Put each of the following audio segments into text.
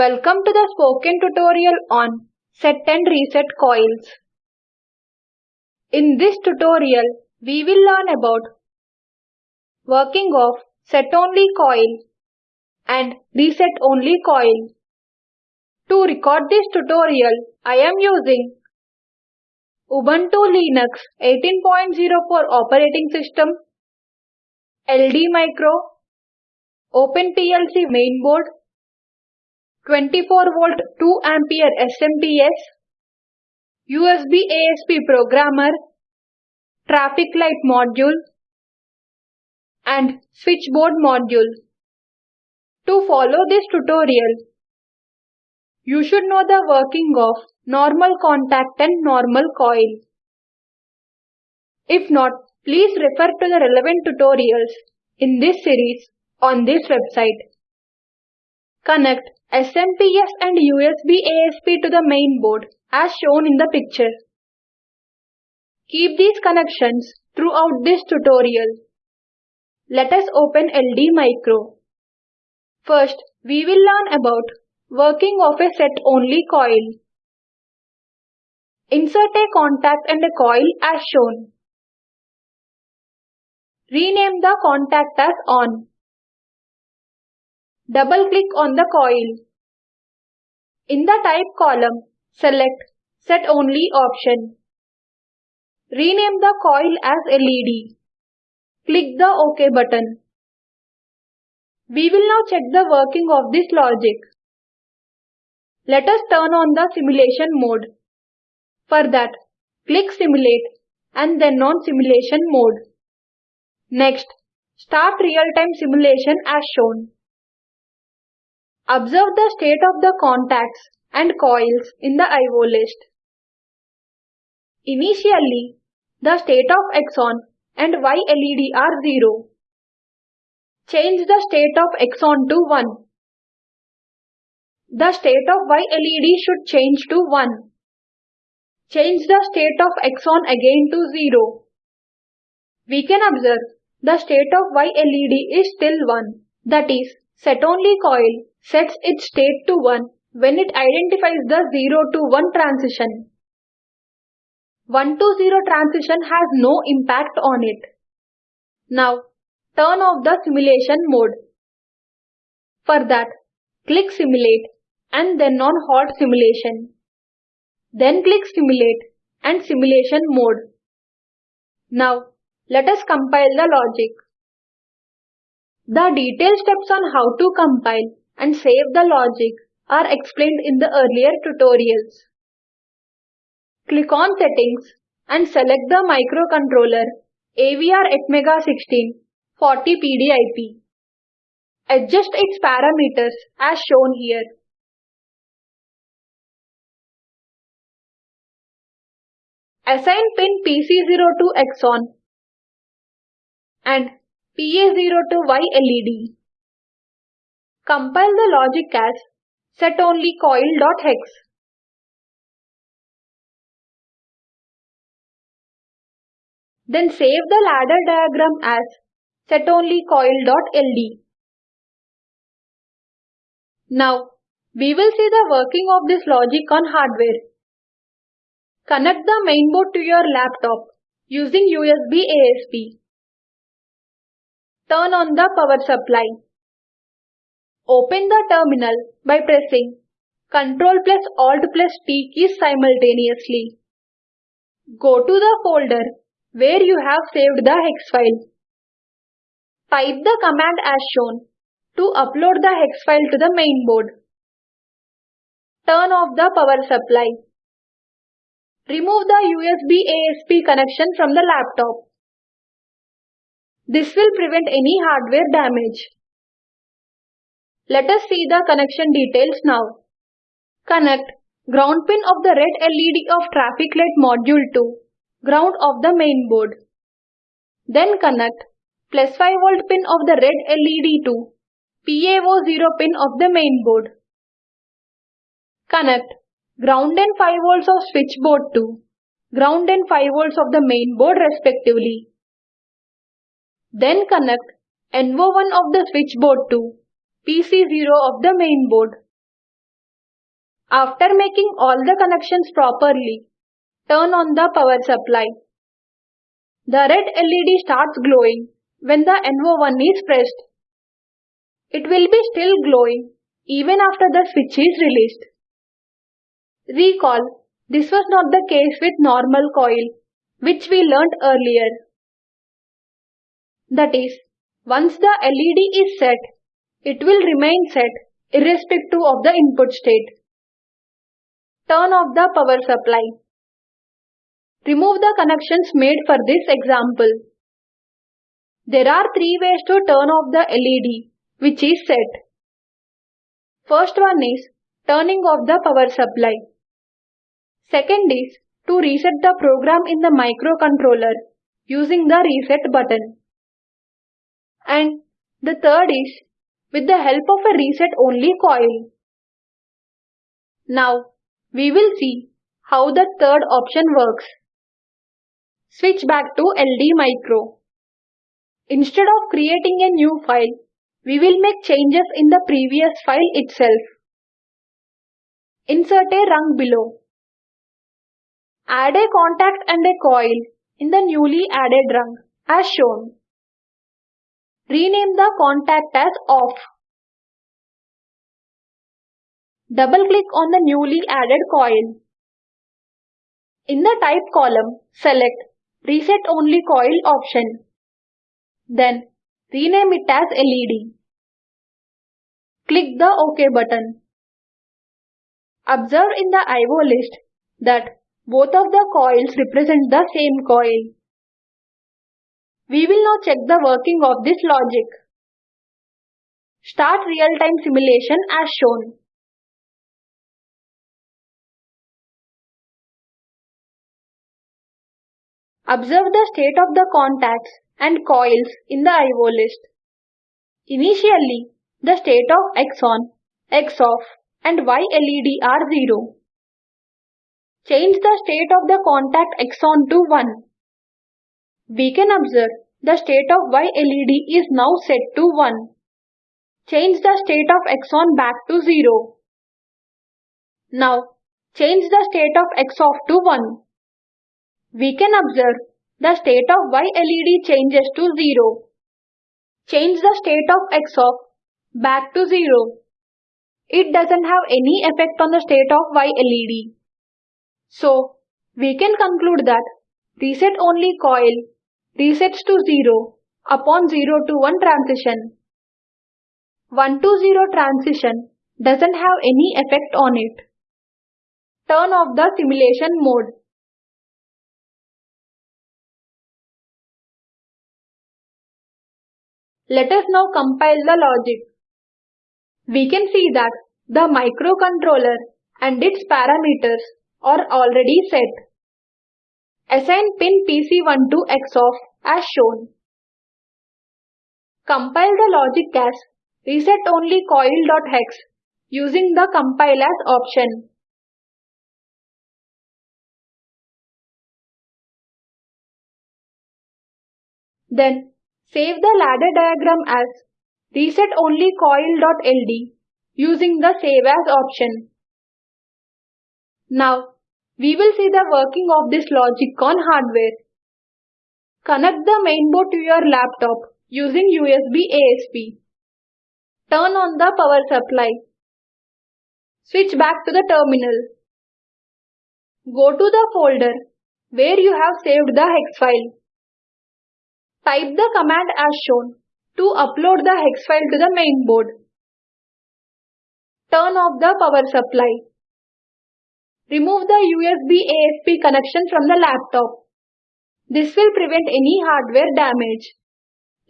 Welcome to the spoken tutorial on set and reset coils. In this tutorial, we will learn about working of set only coil and reset only coil. To record this tutorial, I am using Ubuntu Linux 18.04 operating system, LD Micro, OpenPLC mainboard, 24 volt 2 ampere SMPS, USB ASP programmer, traffic light module, and switchboard module. To follow this tutorial, you should know the working of normal contact and normal coil. If not, please refer to the relevant tutorials in this series on this website. Connect SMPS and USB ASP to the main board as shown in the picture. Keep these connections throughout this tutorial. Let us open LD Micro. First, we will learn about working of a set only coil. Insert a contact and a coil as shown. Rename the contact as on. Double click on the coil. In the type column, select Set Only option. Rename the coil as LED. Click the OK button. We will now check the working of this logic. Let us turn on the simulation mode. For that, click Simulate and then on Simulation mode. Next, start real-time simulation as shown. Observe the state of the contacts and coils in the IO list. Initially, the state of X on and Y LED are 0. Change the state of X on to 1. The state of Y LED should change to 1. Change the state of X on again to 0. We can observe the state of Y LED is still 1. That is, set only coil sets its state to 1 when it identifies the 0 to 1 transition. 1 to 0 transition has no impact on it. Now, turn off the simulation mode. For that, click Simulate and then on Halt Simulation. Then click Simulate and Simulation mode. Now, let us compile the logic. The detailed steps on how to compile and save the logic are explained in the earlier tutorials. Click on Settings and select the microcontroller AVR Atmega 16 40 PDIP. Adjust its parameters as shown here. Assign pin PC0 to X on and PA0 to Y LED. Compile the logic as setonlycoil.hex. Then save the ladder diagram as setonlycoil.ld. Now, we will see the working of this logic on hardware. Connect the mainboard to your laptop using USB ASP. Turn on the power supply. Open the terminal by pressing Ctrl plus Alt plus T keys simultaneously. Go to the folder where you have saved the hex file. Type the command as shown to upload the hex file to the mainboard. Turn off the power supply. Remove the USB ASP connection from the laptop. This will prevent any hardware damage. Let us see the connection details now. Connect ground pin of the red LED of traffic light module to ground of the main board. Then connect plus 5 volt pin of the red LED to PA0 pin of the main board. Connect ground and 5 volts of switchboard to ground and 5 volts of the main board respectively. Then connect NO1 of the switchboard to PC0 of the main board. After making all the connections properly, turn on the power supply. The red LED starts glowing when the NO1 is pressed. It will be still glowing even after the switch is released. Recall, this was not the case with normal coil, which we learnt earlier. That is, once the LED is set, it will remain set irrespective of the input state. Turn off the power supply. Remove the connections made for this example. There are three ways to turn off the LED, which is set. First one is turning off the power supply. Second is to reset the program in the microcontroller using the reset button. And the third is with the help of a reset only coil. Now we will see how the third option works. Switch back to LD Micro. Instead of creating a new file, we will make changes in the previous file itself. Insert a rung below. Add a contact and a coil in the newly added rung as shown. Rename the contact as off. Double click on the newly added coil. In the type column, select Reset Only Coil option. Then rename it as LED. Click the OK button. Observe in the IO list that both of the coils represent the same coil. We will now check the working of this logic. Start real-time simulation as shown. Observe the state of the contacts and coils in the IO list. Initially, the state of X on, X off and Y LED are 0. Change the state of the contact X on to 1. We can observe the state of Y LED is now set to 1. Change the state of X on back to 0. Now, change the state of X off to 1. We can observe the state of Y LED changes to 0. Change the state of X off back to 0. It doesn't have any effect on the state of Y LED. So, we can conclude that reset only coil resets to 0 upon 0 to 1 transition. 1 to 0 transition doesn't have any effect on it. Turn off the simulation mode. Let us now compile the logic. We can see that the microcontroller and its parameters are already set. Assign pin PC1 to X off as shown. Compile the logic as reset only coil.hex using the compile as option. Then save the ladder diagram as reset only coil.ld using the save as option. Now, we will see the working of this logic on hardware. Connect the mainboard to your laptop using USB ASP. Turn on the power supply. Switch back to the terminal. Go to the folder where you have saved the hex file. Type the command as shown to upload the hex file to the mainboard. Turn off the power supply. Remove the USB ASP connection from the laptop. This will prevent any hardware damage.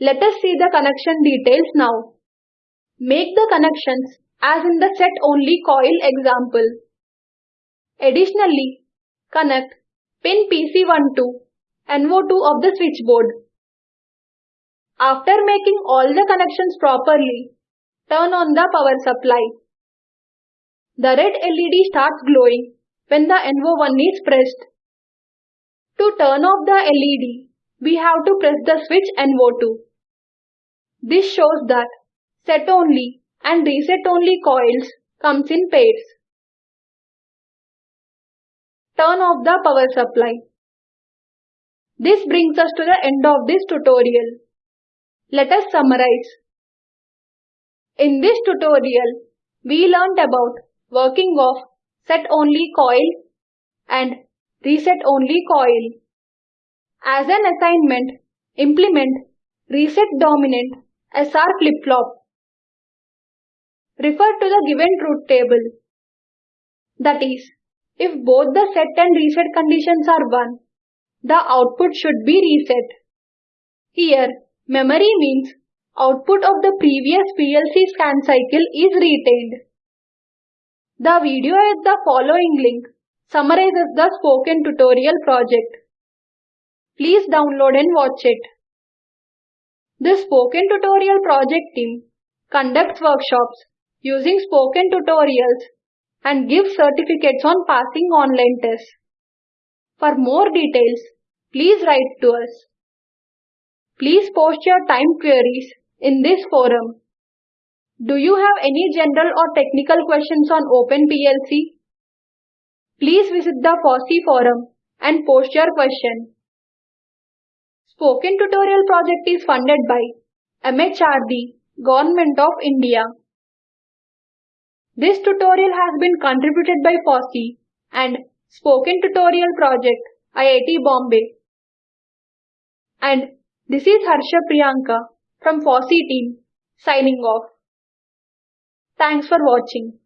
Let us see the connection details now. Make the connections as in the set only coil example. Additionally, connect pin PC1 to NO2 of the switchboard. After making all the connections properly, turn on the power supply. The red LED starts glowing when the NO1 is pressed. To turn off the LED, we have to press the switch NO2. This shows that set only and reset only coils comes in pairs. turn off the power supply. This brings us to the end of this tutorial. Let us summarize. In this tutorial, we learnt about working of set only coil and reset only coil. As an assignment, implement reset dominant SR flip-flop. Refer to the given truth table. That is, if both the set and reset conditions are 1, the output should be reset. Here, memory means output of the previous PLC scan cycle is retained. The video at the following link summarizes the spoken tutorial project. Please download and watch it. The spoken tutorial project team conducts workshops using spoken tutorials and gives certificates on passing online tests. For more details, please write to us. Please post your time queries in this forum. Do you have any general or technical questions on OpenPLC? Please visit the FOSSEE forum and post your question. Spoken Tutorial project is funded by MHRD, Government of India. This tutorial has been contributed by FOSSEE and Spoken Tutorial Project, IIT Bombay. And this is Harsha Priyanka from FOSSEE team signing off. Thanks for watching.